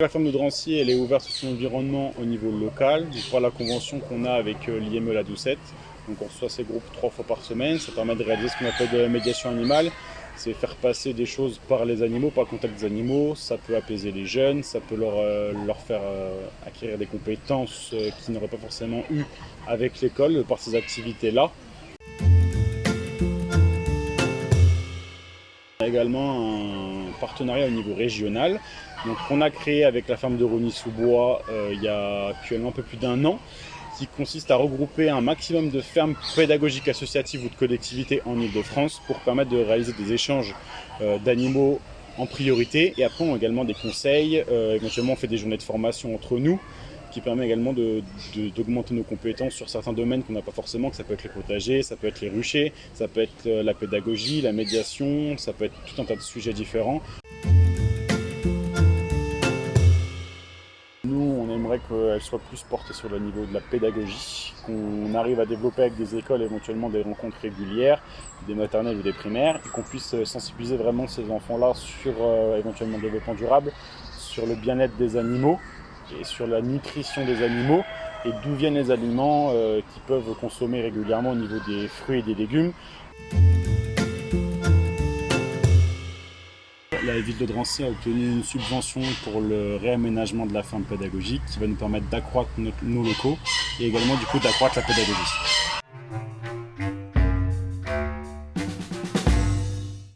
La ferme de Drancy, elle est ouverte sur son environnement au niveau local, par la convention qu'on a avec euh, l'IME La Doucette. Donc on reçoit ces groupes trois fois par semaine, ça permet de réaliser ce qu'on appelle de la médiation animale, c'est faire passer des choses par les animaux, par le contact des animaux, ça peut apaiser les jeunes, ça peut leur, euh, faire euh, acquérir des compétences qu'ils n'auraient pas forcément eues avec l'école par ces activités-là. Également un partenariat au niveau régional. Donc, qu'on a créé avec la ferme de Rony-sous-Bois euh, il y a actuellement un peu plus d'un an qui consiste à regrouper un maximum de fermes pédagogiques associatives ou de collectivités en Ile-de-France pour permettre de réaliser des échanges euh, d'animaux en priorité et après on a également des conseils, euh, éventuellement on fait des journées de formation entre nous qui permet également d'augmenter nos compétences sur certains domaines qu'on n'a pas forcément, que ça peut être les potagers, ça peut être les ruchers, ça peut être la pédagogie, la médiation, ça peut être tout un tas de sujets différents. Qu'elle soit plus portée sur le niveau de la pédagogie, qu'on arrive à développer avec des écoles éventuellement des rencontres régulières, des maternelles ou des primaires, et qu'on puisse sensibiliser vraiment ces enfants-là sur euh, éventuellement le développement durable, sur le bien-être des animaux et sur la nutrition des animaux et d'où viennent les aliments euh, qu'ils peuvent consommer régulièrement au niveau des fruits et des légumes. La ville de Drancy a obtenu une subvention pour le réaménagement de la ferme pédagogique qui va nous permettre d'accroître nos locaux et également du coup d'accroître la pédagogie.